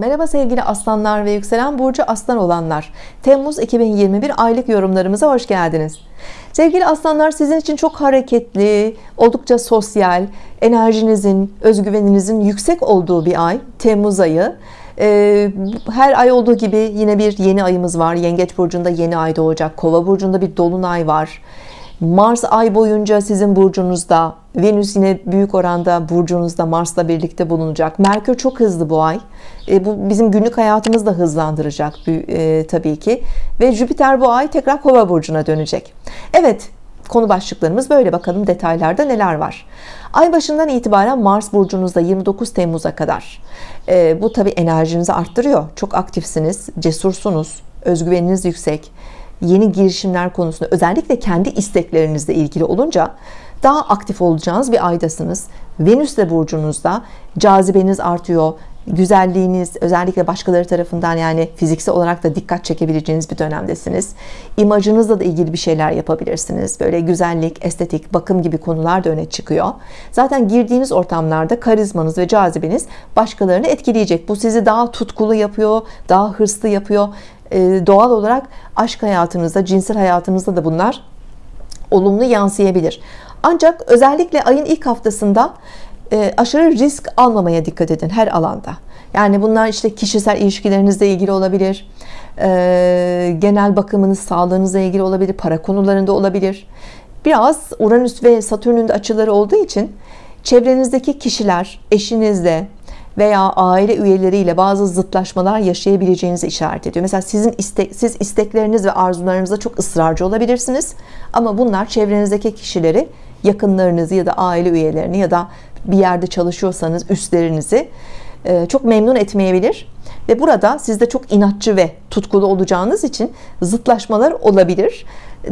Merhaba sevgili aslanlar ve yükselen burcu aslan olanlar. Temmuz 2021 aylık yorumlarımıza hoş geldiniz. Sevgili aslanlar sizin için çok hareketli oldukça sosyal enerjinizin özgüveninizin yüksek olduğu bir ay Temmuz ayı. Ee, her ay olduğu gibi yine bir yeni ayımız var. Yengeç burcunda yeni ay doğacak kova burcunda bir dolunay var Mars ay boyunca sizin burcunuzda Venüs yine büyük oranda burcunuzda Mars'la birlikte bulunacak. Merkür çok hızlı bu ay. E, bu bizim günlük hayatımızı da hızlandıracak e, tabii ki. Ve Jüpiter bu ay tekrar kova burcuna dönecek. Evet konu başlıklarımız böyle. Bakalım detaylarda neler var? Ay başından itibaren Mars burcunuzda 29 Temmuz'a kadar. E, bu tabii enerjinizi arttırıyor. Çok aktifsiniz cesursunuz özgüveniniz yüksek yeni girişimler konusunda özellikle kendi isteklerinizle ilgili olunca daha aktif olacağınız bir aydasınız. Venüs de burcunuzda cazibeniz artıyor güzelliğiniz özellikle başkaları tarafından yani fiziksel olarak da dikkat çekebileceğiniz bir dönemdesiniz. İmajınızla da ilgili bir şeyler yapabilirsiniz. Böyle güzellik estetik bakım gibi konular da öne çıkıyor. Zaten girdiğiniz ortamlarda karizmanız ve cazibeniz başkalarını etkileyecek. Bu sizi daha tutkulu yapıyor daha hırslı yapıyor. Ee, doğal olarak aşk hayatınızda cinsel hayatınızda da bunlar olumlu yansıyabilir. Ancak özellikle ayın ilk haftasında e, aşırı risk almamaya dikkat edin her alanda yani bunlar işte kişisel ilişkilerinizle ilgili olabilir e, genel bakımınız sağlığınızla ilgili olabilir para konularında olabilir biraz Uranüs ve Satürn'ün de açıları olduğu için çevrenizdeki kişiler eşinizle veya aile üyeleriyle bazı zıtlaşmalar yaşayabileceğinizi işaret ediyor. Mesela sizin istek, siz istekleriniz ve arzularınızda çok ısrarcı olabilirsiniz. Ama bunlar çevrenizdeki kişileri, yakınlarınızı ya da aile üyelerini ya da bir yerde çalışıyorsanız üstlerinizi e, çok memnun etmeyebilir. Ve burada sizde çok inatçı ve tutkulu olacağınız için zıtlaşmalar olabilir.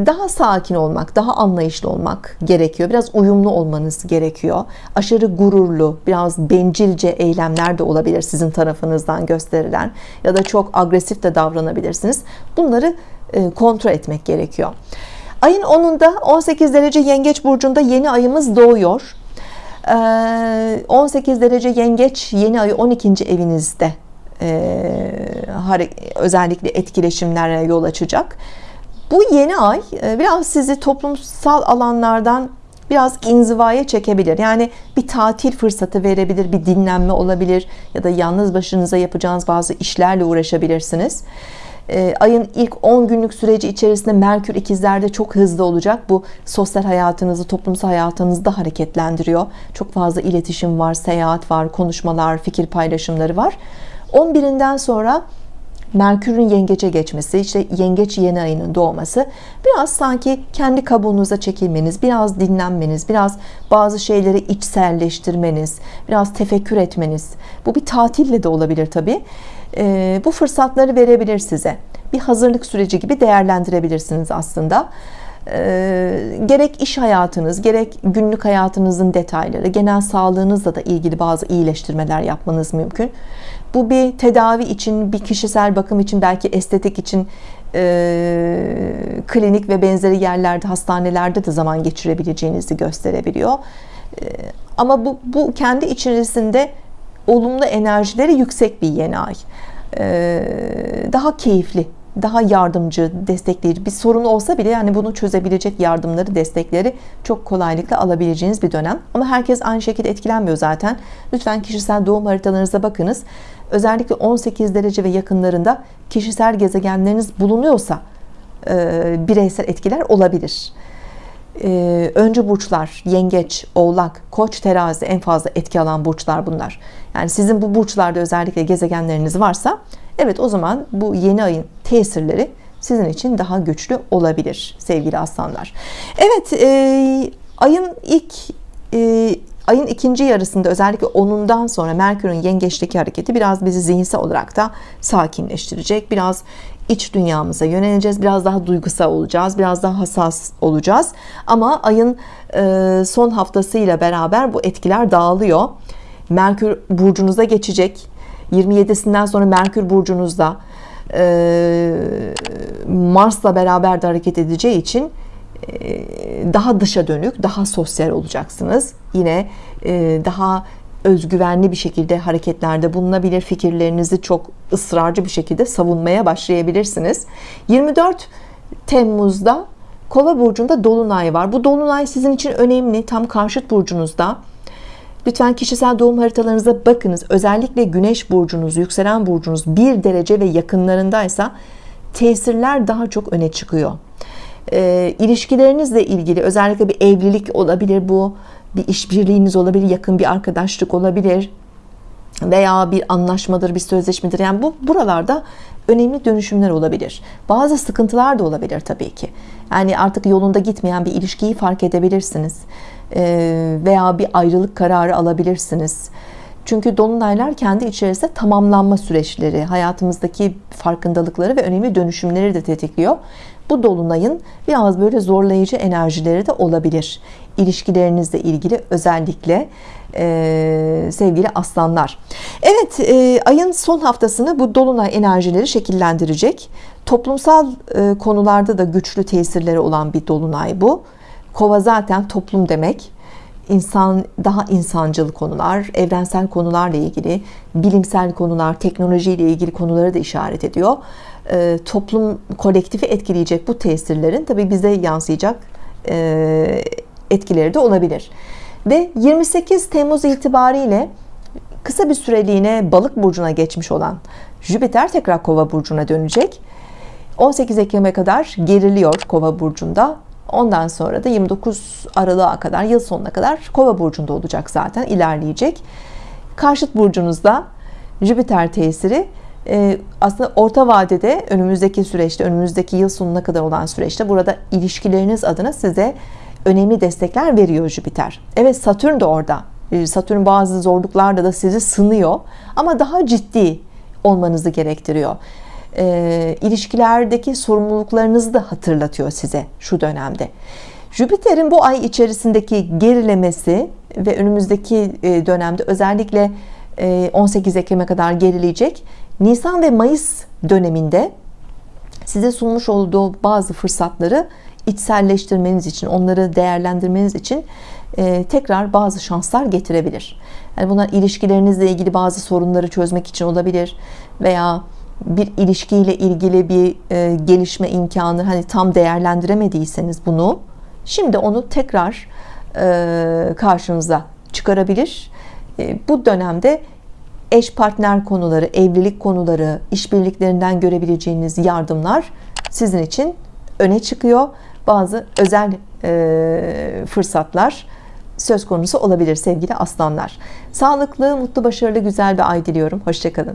Daha sakin olmak daha anlayışlı olmak gerekiyor. Biraz uyumlu olmanız gerekiyor. Aşırı gururlu biraz bencilce eylemler de olabilir sizin tarafınızdan gösterilen ya da çok agresif de davranabilirsiniz. Bunları e, kontrol etmek gerekiyor ayın 10'unda 18 derece yengeç burcunda yeni ayımız doğuyor. 18 e, derece yengeç yeni ayı 12. evinizde e, özellikle etkileşimlere yol açacak. Bu yeni ay e, biraz sizi toplumsal alanlardan biraz inzivaya çekebilir. Yani bir tatil fırsatı verebilir bir dinlenme olabilir ya da yalnız başınıza yapacağınız bazı işlerle uğraşabilirsiniz e, ayın ilk 10 günlük süreci içerisinde Merkür ikizlerde çok hızlı olacak. Bu sosyal hayatınızı toplumsal hayatınızı da hareketlendiriyor. Çok fazla iletişim var seyahat var konuşmalar fikir paylaşımları var. 11'inden sonra Merkür'ün yengece geçmesi işte yengeç yeni ayının doğması biraz sanki kendi kabuğunuza çekilmeniz biraz dinlenmeniz biraz bazı şeyleri içselleştirmeniz biraz tefekkür etmeniz. Bu bir tatille de olabilir tabi ee, bu fırsatları verebilir size. Bir hazırlık süreci gibi değerlendirebilirsiniz aslında. Ee, gerek iş hayatınız gerek günlük hayatınızın detayları genel sağlığınızla da ilgili bazı iyileştirmeler yapmanız mümkün. Bu bir tedavi için bir kişisel bakım için belki estetik için e, klinik ve benzeri yerlerde hastanelerde de zaman geçirebileceğinizi gösterebiliyor. E, ama bu, bu kendi içerisinde olumlu enerjileri yüksek bir yeni ay e, daha keyifli daha yardımcı, destekleyici bir sorun olsa bile yani bunu çözebilecek yardımları, destekleri çok kolaylıkla alabileceğiniz bir dönem. Ama herkes aynı şekilde etkilenmiyor zaten. Lütfen kişisel doğum haritalarınıza bakınız. Özellikle 18 derece ve yakınlarında kişisel gezegenleriniz bulunuyorsa e, bireysel etkiler olabilir. E, önce burçlar yengeç, oğlak, koç, terazi en fazla etki alan burçlar bunlar. Yani sizin bu burçlarda özellikle gezegenleriniz varsa Evet o zaman bu yeni ayın tesirleri sizin için daha güçlü olabilir sevgili aslanlar. Evet e, ayın ilk e, ayın ikinci yarısında özellikle onundan sonra Merkür'ün yengeçteki hareketi biraz bizi zihinsel olarak da sakinleştirecek. Biraz iç dünyamıza yöneleceğiz. Biraz daha duygusal olacağız. Biraz daha hassas olacağız. Ama ayın e, son haftasıyla beraber bu etkiler dağılıyor. Merkür burcunuza geçecek 27'sinden sonra Merkür burcunuzda e, Mars'la beraber de hareket edeceği için e, daha dışa dönük daha sosyal olacaksınız yine daha özgüvenli bir şekilde hareketlerde bulunabilir fikirlerinizi çok ısrarcı bir şekilde savunmaya başlayabilirsiniz. 24 Temmuz'da Kova burcunda dolunay var. Bu dolunay sizin için önemli. Tam karşıt burcunuzda. Lütfen kişisel doğum haritalarınıza bakınız. Özellikle Güneş burcunuz yükselen burcunuz bir derece ve yakınlarındaysa tesirler daha çok öne çıkıyor e, ilişkilerinizle ilgili özellikle bir evlilik olabilir bu bir işbirliğiniz olabilir yakın bir arkadaşlık olabilir veya bir anlaşmadır bir sözleşmedir. Yani bu buralarda önemli dönüşümler olabilir. Bazı sıkıntılar da olabilir Tabii ki. Yani artık yolunda gitmeyen bir ilişkiyi fark edebilirsiniz ee, veya bir ayrılık kararı alabilirsiniz. Çünkü dolunaylar kendi içerisinde tamamlanma süreçleri hayatımızdaki farkındalıkları ve önemli dönüşümleri de tetikliyor bu dolunayın biraz böyle zorlayıcı enerjileri de olabilir. İlişkilerinizle ilgili özellikle e, sevgili aslanlar. Evet e, ayın son haftasını bu dolunay enerjileri şekillendirecek. Toplumsal e, konularda da güçlü tesirleri olan bir dolunay bu. Kova zaten toplum demek. İnsan daha insancıl konular evrensel konularla ilgili bilimsel konular teknolojiyle ilgili konuları da işaret ediyor e, toplum kolektifi etkileyecek bu tesirlerin tabi bize yansıyacak e, etkileri de olabilir. Ve 28 Temmuz itibariyle kısa bir süreliğine balık burcuna geçmiş olan Jüpiter tekrar kova burcuna dönecek. 18 Ekim'e kadar geriliyor kova burcunda. Ondan sonra da 29 Aralık'a kadar yıl sonuna kadar kova burcunda olacak zaten ilerleyecek. Karşıt burcunuzda Jüpiter tesiri aslında orta vadede önümüzdeki süreçte önümüzdeki yıl sonuna kadar olan süreçte burada ilişkileriniz adına size önemli destekler veriyor Jüpiter. Evet Satürn de orada. E, Satürn bazı zorluklarla da sizi sınıyor ama daha ciddi olmanızı gerektiriyor. E, ilişkilerdeki sorumluluklarınızı da hatırlatıyor size şu dönemde. Jüpiter'in bu ay içerisindeki gerilemesi ve önümüzdeki e, dönemde özellikle 18 e, Ekim'e kadar gerileyecek Nisan ve Mayıs döneminde size sunmuş olduğu bazı fırsatları içselleştirmeniz için onları değerlendirmeniz için e, tekrar bazı şanslar getirebilir. Yani bunlar ilişkilerinizle ilgili bazı sorunları çözmek için olabilir veya bir ilişkiyle ilgili bir e, gelişme imkanı hani tam değerlendiremediyseniz bunu şimdi onu tekrar e, karşınıza çıkarabilir. E, bu dönemde eş partner konuları evlilik konuları işbirliklerinden görebileceğiniz yardımlar sizin için öne çıkıyor. Bazı özel e, fırsatlar söz konusu olabilir sevgili aslanlar. Sağlıklı mutlu başarılı güzel bir ay diliyorum. Hoşçakalın.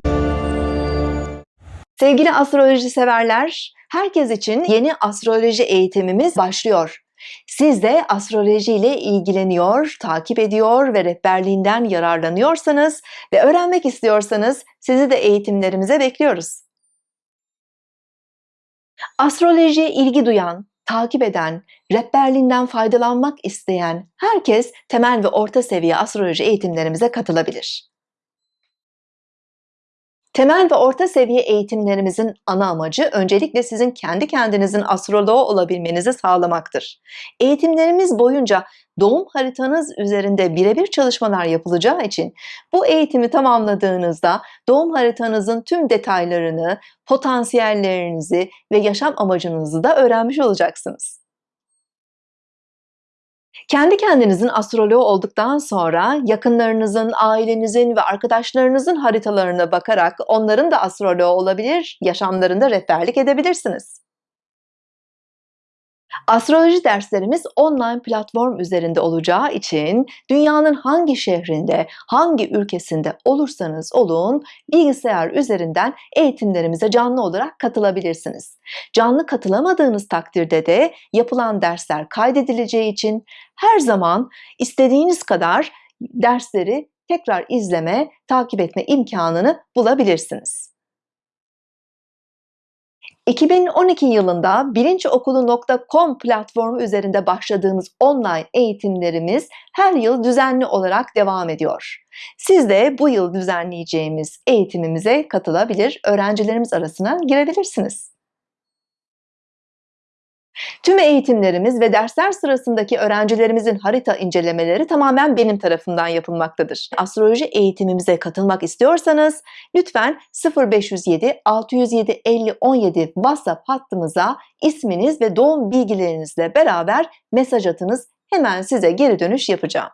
Sevgili astroloji severler herkes için yeni astroloji eğitimimiz başlıyor siz de astroloji ile ilgileniyor, takip ediyor ve rehberliğinden yararlanıyorsanız ve öğrenmek istiyorsanız sizi de eğitimlerimize bekliyoruz. Astrolojiye ilgi duyan, takip eden, rehberliğinden faydalanmak isteyen herkes temel ve orta seviye astroloji eğitimlerimize katılabilir. Temel ve orta seviye eğitimlerimizin ana amacı öncelikle sizin kendi kendinizin astroloğu olabilmenizi sağlamaktır. Eğitimlerimiz boyunca doğum haritanız üzerinde birebir çalışmalar yapılacağı için bu eğitimi tamamladığınızda doğum haritanızın tüm detaylarını, potansiyellerinizi ve yaşam amacınızı da öğrenmiş olacaksınız. Kendi kendinizin astroloğu olduktan sonra yakınlarınızın, ailenizin ve arkadaşlarınızın haritalarına bakarak onların da astroloğu olabilir, yaşamlarında rehberlik edebilirsiniz. Astroloji derslerimiz online platform üzerinde olacağı için dünyanın hangi şehrinde, hangi ülkesinde olursanız olun bilgisayar üzerinden eğitimlerimize canlı olarak katılabilirsiniz. Canlı katılamadığınız takdirde de yapılan dersler kaydedileceği için her zaman istediğiniz kadar dersleri tekrar izleme, takip etme imkanını bulabilirsiniz. 2012 yılında bilinçokulu.com platformu üzerinde başladığımız online eğitimlerimiz her yıl düzenli olarak devam ediyor. Siz de bu yıl düzenleyeceğimiz eğitimimize katılabilir, öğrencilerimiz arasına girebilirsiniz. Tüm eğitimlerimiz ve dersler sırasındaki öğrencilerimizin harita incelemeleri tamamen benim tarafımdan yapılmaktadır. Astroloji eğitimimize katılmak istiyorsanız lütfen 0507 607 50 17 WhatsApp hattımıza isminiz ve doğum bilgilerinizle beraber mesaj atınız. Hemen size geri dönüş yapacağım.